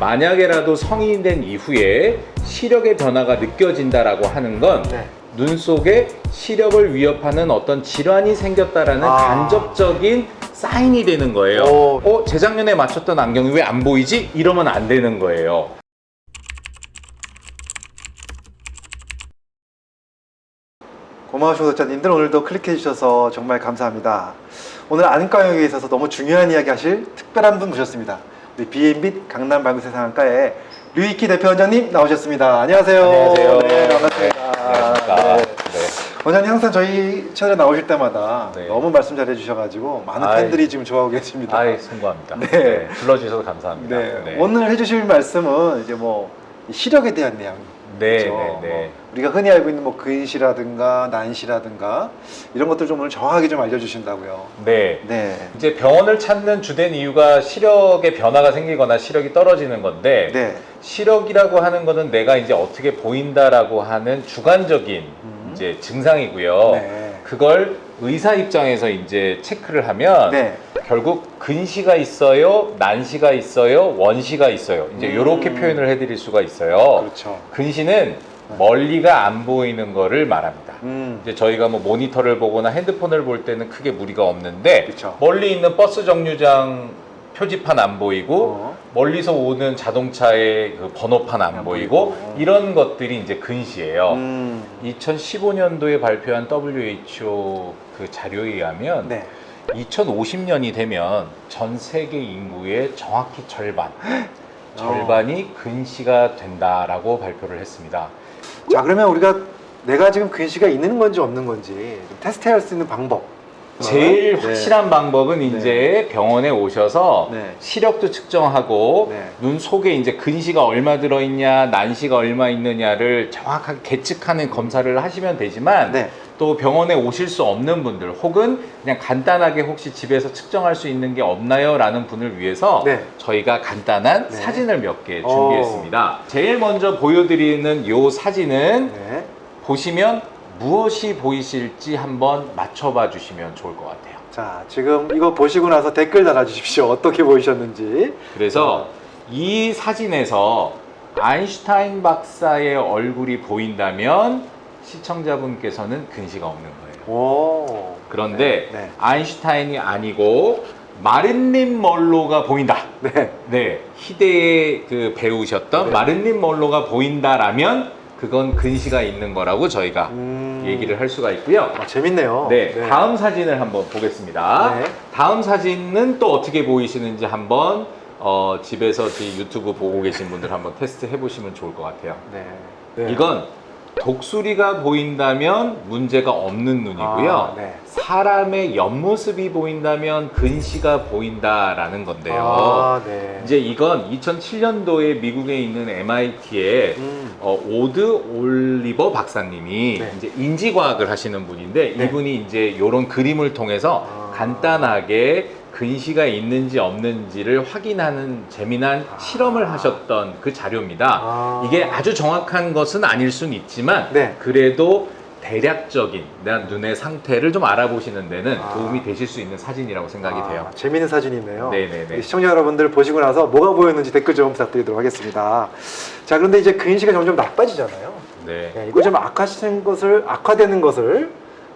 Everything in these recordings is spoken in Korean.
만약에라도 성인이 된 이후에 시력의 변화가 느껴진다라고 하는 건 네. 눈 속에 시력을 위협하는 어떤 질환이 생겼다라는 아. 간접적인 사인이 되는 거예요. 오. 어, 재작년에 맞췄던 안경이 왜 안 보이지? 이러면 안 되는 거예요. 고마우신 구독자님들 오늘도 클릭해 주셔서 정말 감사합니다. 오늘 안과 영역에 있어서 너무 중요한 이야기 하실 특별한 분 모셨습니다. 우리 비앤빛 강남 방구세 상한과의 류이키 대표원장님 나오셨습니다. 안녕하세요. 안녕하세요. 네, 반갑습니다. 네, 안녕하십니까. 네. 네. 원장님 항상 저희 채널에 나오실 때마다 네. 너무 말씀 잘해 주셔가지고 많은 아이. 팬들이 지금 좋아하고 계십니다. 아이, 송구합니다. 네. 네. 불러주셔서 감사합니다. 네. 오늘 해주실 말씀은 이제 뭐 시력에 대한 내용. 네, 그렇죠? 네, 네. 뭐 우리가 흔히 알고 있는 뭐 근시라든가 난시라든가 이런 것들 좀 오늘 정확하게 좀 알려주신다고요. 네. 네. 이제 병원을 찾는 주된 이유가 시력의 변화가 생기거나 시력이 떨어지는 건데 네. 시력이라고 하는 거는 내가 이제 어떻게 보인다라고 하는 주관적인 음. 이제 증상이고요. 네. 그걸 의사 입장에서 이제 체크를 하면 네. 결국 근시가 있어요, 난시가 있어요, 원시가 있어요. 이제 음. 이렇게 표현을 해드릴 수가 있어요. 그렇죠. 근시는 멀리가 안 보이는 거를 말합니다. 음. 이제 저희가 뭐 모니터를 보거나 핸드폰을 볼 때는 크게 무리가 없는데 그쵸. 멀리 있는 버스 정류장 표지판 안 보이고 어. 멀리서 오는 자동차의 그 번호판 안, 안 보이고. 이런 것들이 이제 근시예요. 음. 2015년도에 발표한 WHO 그 자료에 의하면 네. 2050년이 되면 전 세계 인구의 정확히 절반, 절반이 근시가 된다라고 발표를 했습니다. 자 그러면 우리가 내가 지금 근시가 있는 건지 없는 건지 좀 테스트할 수 있는 방법. 제일 네. 확실한 방법은 이제 병원에 오셔서 네. 시력도 측정하고 네. 눈 속에 이제 근시가 얼마 들어있냐, 난시가 얼마 있느냐를 정확하게 계측하는 검사를 하시면 되지만 네. 또 병원에 오실 수 없는 분들 혹은 그냥 간단하게 혹시 집에서 측정할 수 있는 게 없나요? 라는 분을 위해서 네. 저희가 간단한 네. 사진을 몇개 오. 준비했습니다. 제일 먼저 보여드리는 요 사진은 네. 보시면 무엇이 보이실지 한번 맞춰봐 주시면 좋을 것 같아요. 자 지금 이거 보시고 나서 댓글 달아주십시오. 어떻게 보이셨는지. 그래서 이 사진에서 아인슈타인 박사의 얼굴이 보인다면 시청자분께서는 근시가 없는 거예요. 오. 그런데 네. 네. 아인슈타인이 아니고 마릴린 멀로가 보인다. 네. 네, 희대의 그 배우셨던 네. 마릴린 멀로가 보인다라면 그건 근시가 있는 거라고 저희가 음. 얘기를 할 수가 있고요. 아, 재밌네요. 네, 다음 사진을 한번 보겠습니다. 네. 다음 사진은 또 어떻게 보이시는지 한번 어, 집에서 제 유튜브 보고 계신 분들 한번 테스트 해보시면 좋을 것 같아요. 네. 네. 이건 독수리가 보인다면 문제가 없는 눈이고요. 아, 네. 사람의 옆모습이 보인다면 근시가 보인다라는 건데요. 아, 네. 이제 이건 2007년도에 미국에 있는 MIT에 음. 어, 오드 올리버 박사님이 네. 이제 인지과학을 하시는 분인데 네. 이분이 이제 이런 그림을 통해서 아. 간단하게 근시가 있는지 없는지를 확인하는 재미난 아. 실험을 하셨던 그 자료입니다. 아. 이게 아주 정확한 것은 아닐 수는 있지만 네. 그래도 대략적인 내 눈의 상태를 좀 알아보시는 데는 아. 도움이 되실 수 있는 사진이라고 생각이 아, 돼요. 재밌는 사진이네요. 네네네. 시청자 여러분들 보시고 나서 뭐가 보였는지 댓글 좀 부탁드리도록 하겠습니다. 자, 그런데 이제 근시가 점점 나빠지잖아요. 네. 네, 이거 좀 악화시는 것을 악화되는 것을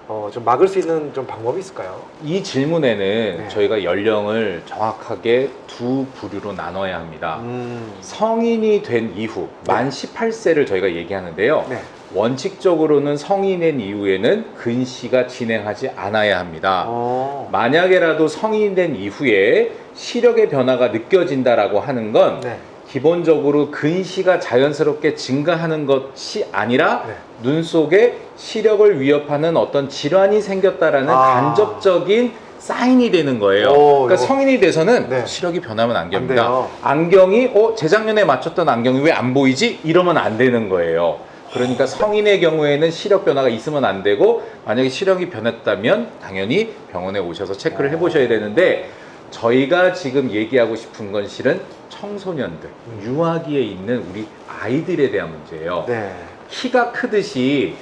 어, 좀 막을 수 있는 좀 방법이 있을까요? 이 질문에는 네. 저희가 연령을 정확하게 두 부류로 나눠야 합니다. 음. 성인이 된 이후 네. 만 18세를 저희가 얘기하는데요. 네. 원칙적으로는 성인이 된 이후에는 근시가 진행하지 않아야 합니다. 어. 만약에라도 성인이 된 이후에 시력의 변화가 느껴진다라고 하는 건 네. 기본적으로 근시가 자연스럽게 증가하는 것이 아니라 네. 눈 속에 시력을 위협하는 어떤 질환이 생겼다라는 아. 간접적인 사인이 되는 거예요. 오, 그러니까 이거. 성인이 돼서는 네. 시력이 변하면 안안 됩니다. 안경이 어 재작년에 맞췄던 안경이 왜 안 보이지? 이러면 안 되는 거예요. 그러니까 성인의 경우에는 시력 변화가 있으면 안 되고 만약에 시력이 변했다면 당연히 병원에 오셔서 체크를 해보셔야 되는데 저희가 지금 얘기하고 싶은 건 실은 청소년들, 유아기에 있는 우리 아이들에 대한 문제예요. 네. 키가 크듯이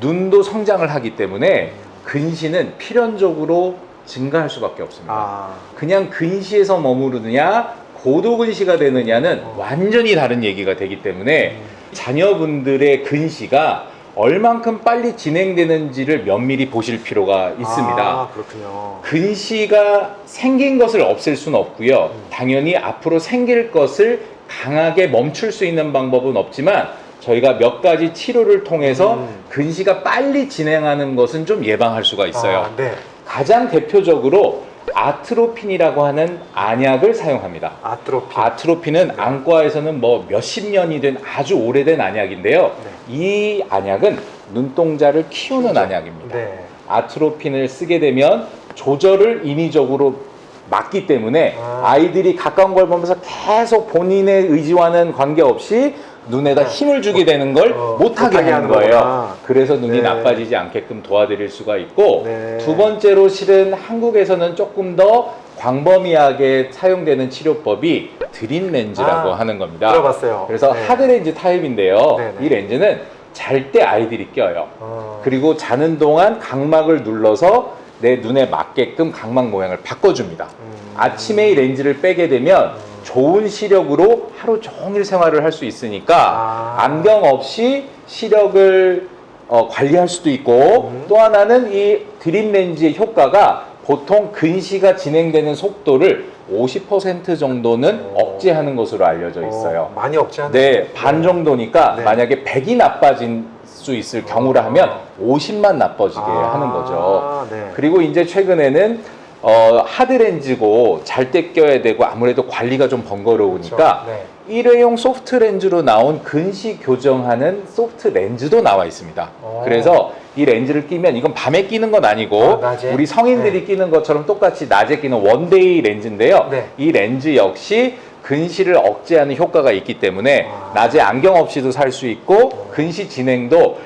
눈도 성장을 하기 때문에 근시는 필연적으로 증가할 수밖에 없습니다. 아. 그냥 근시에서 머무르느냐 고도 근시가 되느냐는 어. 완전히 다른 얘기가 되기 때문에 자녀분들의 근시가 얼만큼 빨리 진행되는지를 면밀히 보실 필요가 있습니다. 아, 그렇군요. 근시가 생긴 것을 없앨 수는 없고요. 당연히 앞으로 생길 것을 강하게 멈출 수 있는 방법은 없지만 저희가 몇 가지 치료를 통해서 음. 근시가 빨리 진행하는 것은 좀 예방할 수가 있어요. 아, 네. 가장 대표적으로 아트로핀이라고 하는 안약을 사용합니다. 아트로피. 아트로핀은 안과에서는 뭐 몇십 년이 된 아주 오래된 안약인데요. 이 안약은 눈동자를 키우는 키우죠. 안약입니다. 네. 아트로핀을 쓰게 되면 조절을 인위적으로 막기 때문에 아. 아이들이 가까운 걸 보면서 계속 본인의 의지와는 관계없이 눈에다 네. 힘을 주게 되는 걸 어, 못하게 하는 거예요. 거구나. 그래서 눈이 네. 나빠지지 않게끔 도와드릴 수가 있고 네. 두 번째로 실은 한국에서는 조금 더 광범위하게 사용되는 치료법이 드림 렌즈라고 아, 하는 겁니다. 들어봤어요. 그래서 네. 하드 렌즈 타입인데요. 네, 네. 이 렌즈는 잘 때 아이들이 껴요. 어. 그리고 자는 동안 각막을 눌러서 내 눈에 맞게끔 각막 모양을 바꿔줍니다. 음. 아침에 이 렌즈를 빼게 되면 좋은 시력으로 하루 종일 생활을 할 수 있으니까 아. 안경 없이 시력을 어, 관리할 수도 있고 음. 또 하나는 이 드림 렌즈의 효과가 보통 근시가 진행되는 속도를 50% 정도는 오. 억제하는 것으로 알려져 있어요. 어, 많이 없지 네? 반 정도니까 네. 만약에 100이 나빠질 수 있을 경우라 하면 50만 나빠지게 아, 하는 거죠. 네. 그리고 이제 최근에는 어, 하드 렌즈고 잘 때 껴야 되고 아무래도 관리가 좀 번거로우니까 그렇죠. 네. 일회용 소프트 렌즈로 나온 근시 교정하는 소프트 렌즈도 나와 있습니다. 오. 그래서 이 렌즈를 끼면 이건 밤에 끼는 건 아니고 아? 우리 성인들이 끼는 것처럼 똑같이 낮에 끼는 one-day 렌즈인데요. 네. 이 렌즈 역시 근시를 억제하는 효과가 있기 때문에 아. 낮에 안경 없이도 살 수 있고 근시 진행도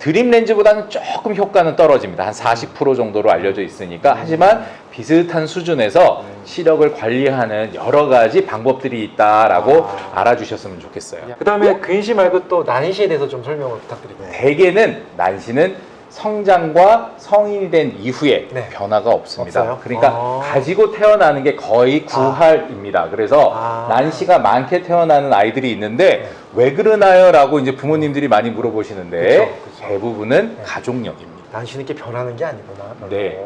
드림 렌즈보다는 조금 효과는 떨어집니다. 한 40% 정도로 알려져 있으니까. 하지만 비슷한 수준에서 음. 시력을 관리하는 여러 가지 방법들이 있다라고 아. 알아주셨으면 좋겠어요. 그 다음에 근시 말고 또 난시에 대해서 좀 설명을 부탁드릴게요. 대개는 난시는 성장과 성인이 된 이후에 네. 변화가 없습니다. 없어요? 그러니까 아. 가지고 태어나는 게 거의 구할입니다. 그래서 아. 난시가 많게 태어나는 아이들이 있는데 네. 왜 그러나요? 라고 이제 부모님들이 많이 물어보시는데 그쵸, 그쵸. 대부분은 네. 가족력입니다. 난시는 이렇게 변하는 게 아니구나. 네.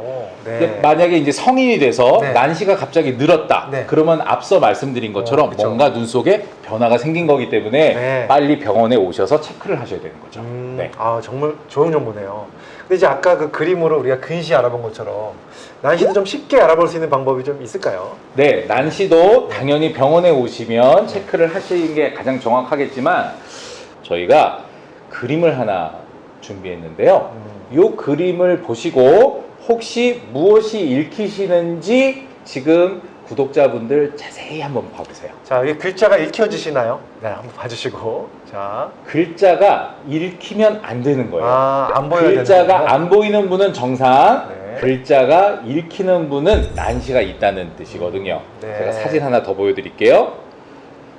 네. 만약에 이제 성인이 돼서 네. 난시가 갑자기 늘었다. 네. 그러면 앞서 말씀드린 것처럼 어. 뭔가 눈 속에 변화가 생긴 거기 때문에 네. 빨리 병원에 오셔서 체크를 하셔야 되는 거죠. 음, 네. 아 정말 좋은 정보네요. 근데 이제 아까 그 그림으로 우리가 근시 알아본 것처럼 난시도 좀 쉽게 알아볼 수 있는 방법이 좀 있을까요? 네, 난시도 당연히 병원에 오시면 체크를 하시는 게 가장 정확하겠지만 저희가 그림을 하나 준비했는데요. 음. 이 그림을 보시고 혹시 무엇이 읽히시는지 지금 구독자분들 자세히 한번 봐보세요. 자 여기 글자가 읽혀지시나요? 네, 한번 봐주시고 자, 글자가 읽히면 안 되는 거예요. 아 안 보여야 글자가. 안 보이는 분은 정상, 네. 글자가 읽히는 분은 난시가 있다는 뜻이거든요. 네. 제가 사진 하나 더 보여드릴게요.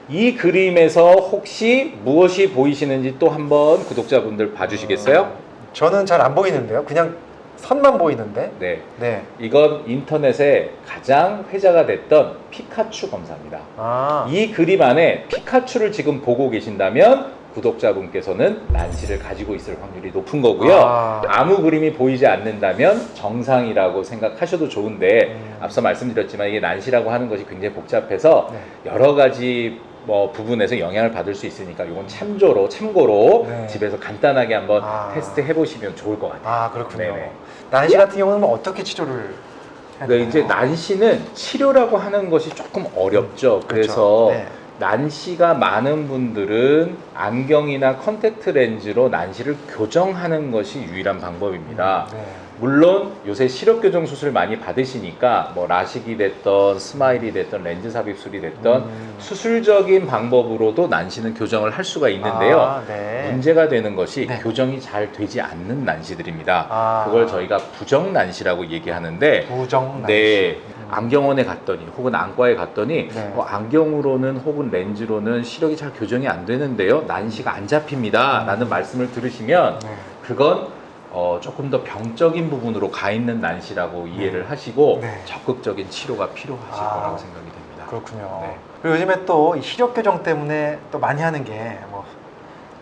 이 그림에서 혹시 무엇이 보이시는지 또 한번 구독자분들 봐주시겠어요? 저는 잘 안 보이는데요. 그냥 선만 보이는데. 네. 네. 이건 인터넷에 가장 회자가 됐던 피카츄 검사입니다. 아, 이 그림 안에 피카츄를 지금 보고 계신다면 구독자분께서는 난시를 가지고 있을 확률이 높은 거고요. 아. 아무 그림이 보이지 않는다면 정상이라고 생각하셔도 좋은데 음. 앞서 말씀드렸지만 이게 난시라고 하는 것이 굉장히 복잡해서 네. 여러 가지 뭐 부분에서 영향을 받을 수 있으니까 이건 참조로 참고로 네. 집에서 간단하게 한번 아. 테스트 해보시면 좋을 것 같아요. 아 그렇군요. 네네. 난시 같은 경우는 뭐 어떻게 치료를 네? 이제 난시는 치료라고 하는 것이 조금 어렵죠. 그렇죠. 그래서 네. 난시가 많은 분들은 안경이나 컨택트 렌즈로 난시를 교정하는 것이 유일한 방법입니다. 네. 물론 요새 시력 교정 수술 많이 받으시니까 뭐 라식이 됐던 스마일이 됐던 렌즈 삽입술이 됐던 음. 수술적인 방법으로도 난시는 교정을 할 수가 있는데요. 아, 네. 문제가 되는 것이 네. 교정이 잘 되지 않는 난시들입니다. 아. 그걸 저희가 부정 난시라고 얘기하는데 부정 난시. 네, 음. 안경원에 갔더니 혹은 안과에 갔더니 네. 어, 안경으로는 혹은 렌즈로는 시력이 잘 교정이 안 되는데요. 난시가 안 잡힙니다. 음. 라는 말씀을 들으시면 네. 그건 어, 조금 더 병적인 부분으로 가 있는 난시라고 이해를 하시고 네. 적극적인 치료가 필요하실 아. 거라고 생각이 됩니다. 그렇군요. 네. 그리고 요즘에 또이 시력 교정 때문에 또 많이 하는 게뭐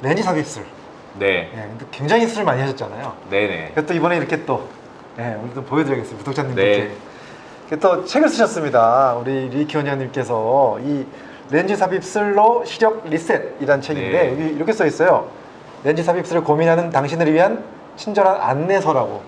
렌즈 삽입술. 네. 예, 근데 굉장히 수술 많이 하셨잖아요. 네네. 또 이번에 이렇게 또 예, 오늘 또 보여드리겠습니다. 구독자님들께. 네. 또 책을 쓰셨습니다. 우리 리키 원장님께서 이 렌즈 삽입술로 시력 리셋이라는 책인데 네. 여기 이렇게 써 있어요. 렌즈 삽입술을 고민하는 당신을 위한 친절한 안내서라고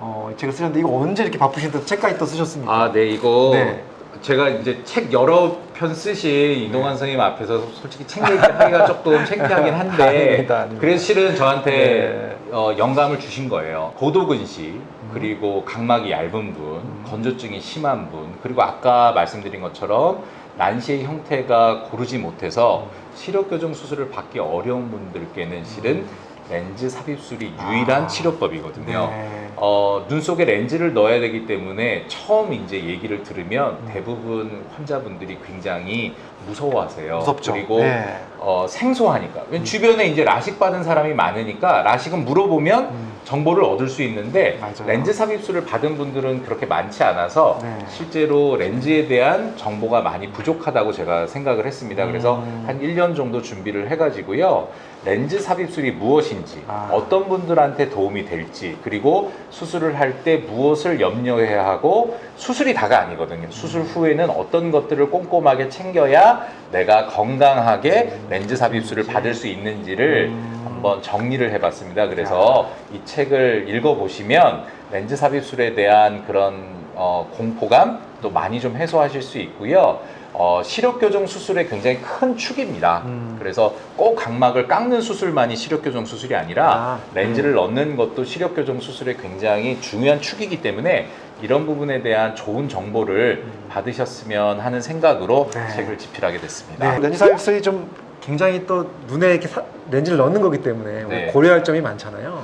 어, 이 책을 쓰셨는데 이거 언제 이렇게 바쁘신데 책까지 또 쓰셨습니까? 아, 네, 이거 네. 제가 이제 책 여러 편 쓰신 이동환 선생님 앞에서 솔직히 책 얘기하기가 조금 창피하긴 한데 아닙니다, 아닙니다. 그래서 실은 저한테 네. 어, 영감을 주신 거예요. 고도근시 그리고 각막이 얇은 분, 건조증이 심한 분, 그리고 아까 말씀드린 것처럼 난시의 형태가 고르지 못해서 시력 교정 수술을 받기 어려운 분들께는 실은 렌즈 삽입술이 유일한 아. 치료법이거든요. 네. 어, 눈 속에 렌즈를 넣어야 되기 때문에 처음 이제 얘기를 들으면 음. 대부분 환자분들이 굉장히 무서워하세요. 무섭죠. 그리고 네. 어, 생소하니까. 왜냐면 주변에 이제 라식 받은 사람이 많으니까 라식은 물어보면 음. 정보를 얻을 수 있는데 맞아요. 렌즈 삽입술을 받은 분들은 그렇게 많지 않아서 네. 실제로 렌즈에 대한 정보가 많이 부족하다고 제가 생각을 했습니다. 그래서 음. 한 1년 정도 준비를 해가지고요. 렌즈 삽입술이 무엇인지, 아. 어떤 분들한테 도움이 될지, 그리고 수술을 할 때 무엇을 염려해야 하고 수술이 다가 아니거든요. 수술 후에는 어떤 것들을 꼼꼼하게 챙겨야 내가 건강하게 렌즈 삽입술을 받을 수 있는지를 음. 한번 정리를 해봤습니다. 그래서 이 책을 읽어보시면 렌즈 삽입술에 대한 그런 어, 공포감 또 많이 좀 해소하실 수 있고요. 어, 시력 교정 수술의 굉장히 큰 축입니다. 음. 그래서 꼭 각막을 깎는 수술만이 시력 교정 수술이 아니라 아, 렌즈를 넣는 것도 시력 교정 수술의 굉장히 중요한 축이기 때문에 이런 부분에 대한 좋은 정보를 받으셨으면 하는 생각으로 음. 네. 책을 집필하게 됐습니다. 네, 렌즈 삽입술이 좀 굉장히 또 눈에 이렇게 사- 렌즈를 넣는 거기 때문에 네. 고려할 점이 많잖아요.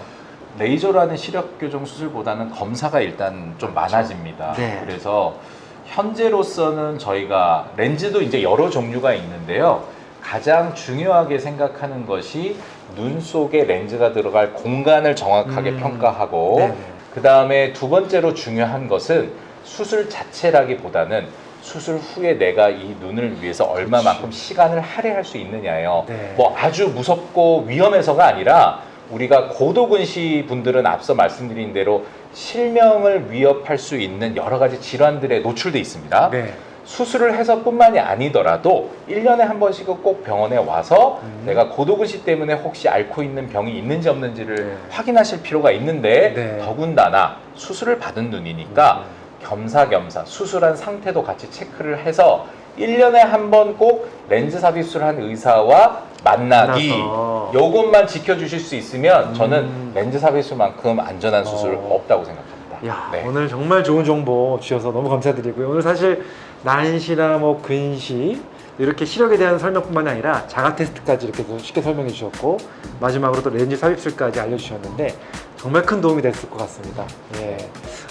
레이저라는 시력 교정 수술보다는 검사가 일단 좀 많아집니다. 네. 그래서 현재로서는 저희가 렌즈도 이제 여러 종류가 있는데요. 가장 중요하게 생각하는 것이 눈 속에 렌즈가 들어갈 공간을 정확하게 음. 평가하고 네네. 그 다음에 두 번째로 중요한 것은 수술 자체라기보다는 수술 후에 내가 이 눈을 위해서 얼마만큼 시간을 할애할 수 있느냐예요. 네. 뭐 아주 무섭고 위험해서가 아니라 우리가 고도근시 분들은 앞서 말씀드린 대로 실명을 위협할 수 있는 여러 가지 질환들에 노출돼 있습니다. 네. 수술을 해서 뿐만이 아니더라도 1년에 한 번씩은 꼭 병원에 와서 음. 내가 고도근시 때문에 혹시 앓고 있는 병이 있는지 없는지를 네. 확인하실 필요가 있는데 네. 더군다나 수술을 받은 눈이니까 음. 겸사겸사 수술한 상태도 같이 체크를 해서 1년에 한 번 꼭 렌즈 삽입술한 의사와 만나기 만나서. 요것만 지켜주실 수 있으면 음. 저는 렌즈 삽입술만큼 안전한 수술 어. 없다고 생각합니다. 야, 네. 오늘 정말 좋은 정보 주셔서 너무 감사드리고요. 오늘 사실 난시나 뭐 근시 이렇게 시력에 대한 설명뿐만 아니라 자가 테스트까지 이렇게 또 쉽게 설명해 주셨고 마지막으로 또 렌즈 삽입술까지 알려주셨는데 정말 큰 도움이 됐을 것 같습니다. 예.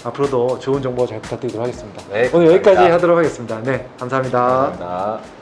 앞으로도 좋은 정보 잘 부탁드리도록 하겠습니다. 네, 오늘 여기까지 감사합니다. 하도록 하겠습니다. 네, 감사합니다. 감사합니다.